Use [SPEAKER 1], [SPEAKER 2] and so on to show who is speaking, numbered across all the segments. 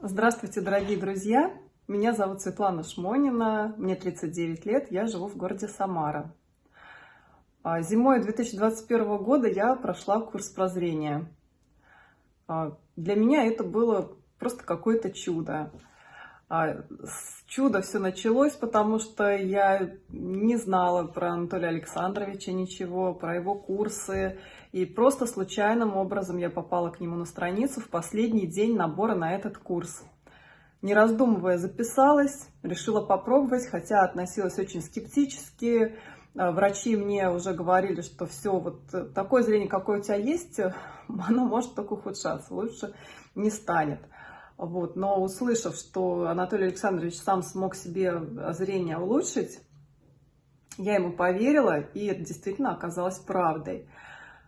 [SPEAKER 1] Здравствуйте, дорогие друзья! Меня зовут Светлана Шмонина, мне 39 лет, я живу в городе Самара. А, зимой 2021 года я прошла курс прозрения. А, для меня это было просто какое-то чудо. А, чудо все началось, потому что я не знала про Анатолия Александровича ничего, про его курсы. И просто случайным образом я попала к нему на страницу в последний день набора на этот курс. Не раздумывая, записалась, решила попробовать, хотя относилась очень скептически. А, врачи мне уже говорили, что все, вот такое зрение, какое у тебя есть, оно может только ухудшаться, лучше не станет. Вот. Но услышав, что Анатолий Александрович сам смог себе зрение улучшить, я ему поверила, и это действительно оказалось правдой.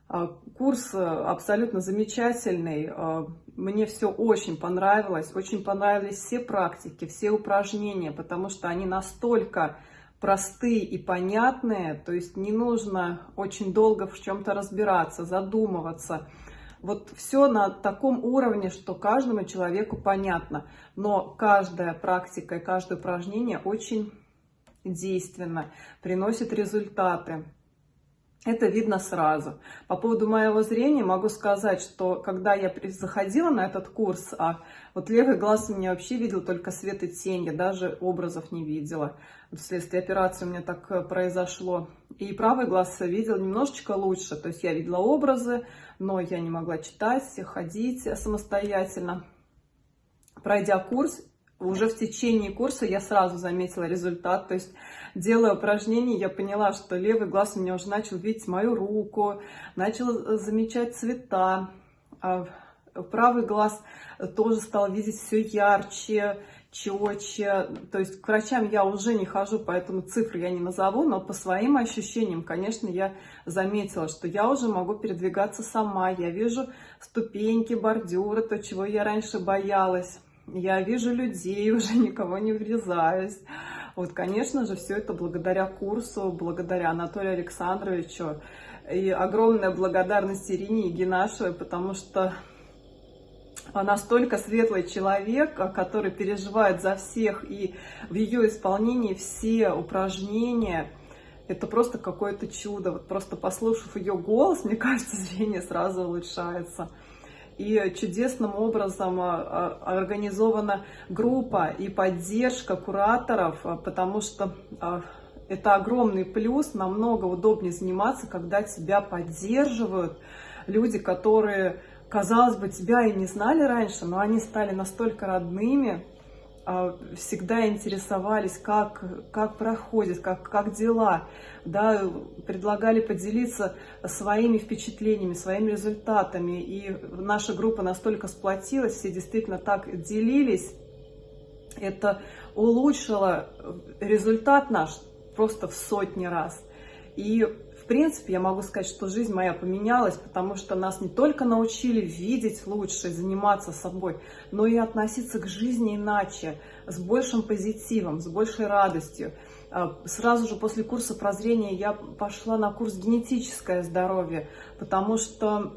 [SPEAKER 1] А, курс абсолютно замечательный, а, мне все очень понравилось, очень понравились все практики, все упражнения, потому что они настолько простые и понятные, то есть не нужно очень долго в чем-то разбираться, задумываться, вот все на таком уровне, что каждому человеку понятно. Но каждая практика и каждое упражнение очень действенно, приносит результаты. Это видно сразу. По поводу моего зрения могу сказать, что когда я заходила на этот курс, а вот левый глаз у меня вообще видел только свет и тень, я даже образов не видела. Вследствие операции у меня так э, произошло. И правый глаз видел немножечко лучше, то есть я видела образы, но я не могла читать, ходить самостоятельно. Пройдя курс, уже в течение курса я сразу заметила результат, то есть делая упражнения, я поняла, что левый глаз у меня уже начал видеть мою руку, начал замечать цвета, а правый глаз тоже стал видеть все ярче, четче. То есть к врачам я уже не хожу, поэтому цифры я не назову, но по своим ощущениям, конечно, я заметила, что я уже могу передвигаться сама. Я вижу ступеньки, бордюры, то, чего я раньше боялась. Я вижу людей, уже никого не врезаюсь. Вот, конечно же, все это благодаря курсу, благодаря Анатолию Александровичу. И огромная благодарность Ирине Егинашевой, потому что настолько светлый человек, который переживает за всех, и в ее исполнении все упражнения, это просто какое-то чудо. Вот просто послушав ее голос, мне кажется, зрение сразу улучшается. И чудесным образом а, а, организована группа и поддержка кураторов, а, потому что это огромный плюс, намного удобнее заниматься, когда тебя поддерживают люди, которые казалось бы, тебя и не знали раньше, но они стали настолько родными, всегда интересовались, как, как проходит, как, как дела, да, предлагали поделиться своими впечатлениями, своими результатами. И наша группа настолько сплотилась, все действительно так делились. Это улучшило результат наш просто в сотни раз. И принципе, я могу сказать, что жизнь моя поменялась, потому что нас не только научили видеть лучше, заниматься собой, но и относиться к жизни иначе, с большим позитивом, с большей радостью. А, сразу же после курса прозрения я пошла на курс «Генетическое здоровье», потому что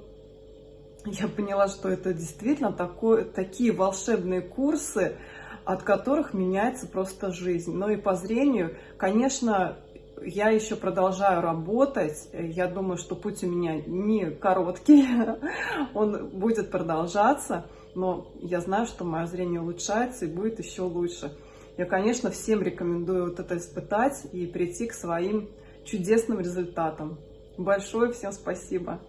[SPEAKER 1] я поняла, что это действительно такое, такие волшебные курсы, от которых меняется просто жизнь. Но и по зрению, конечно, я еще продолжаю работать. Я думаю, что путь у меня не короткий, он будет продолжаться, но я знаю, что мое зрение улучшается и будет еще лучше. Я, конечно, всем рекомендую вот это испытать и прийти к своим чудесным результатам. Большое всем спасибо!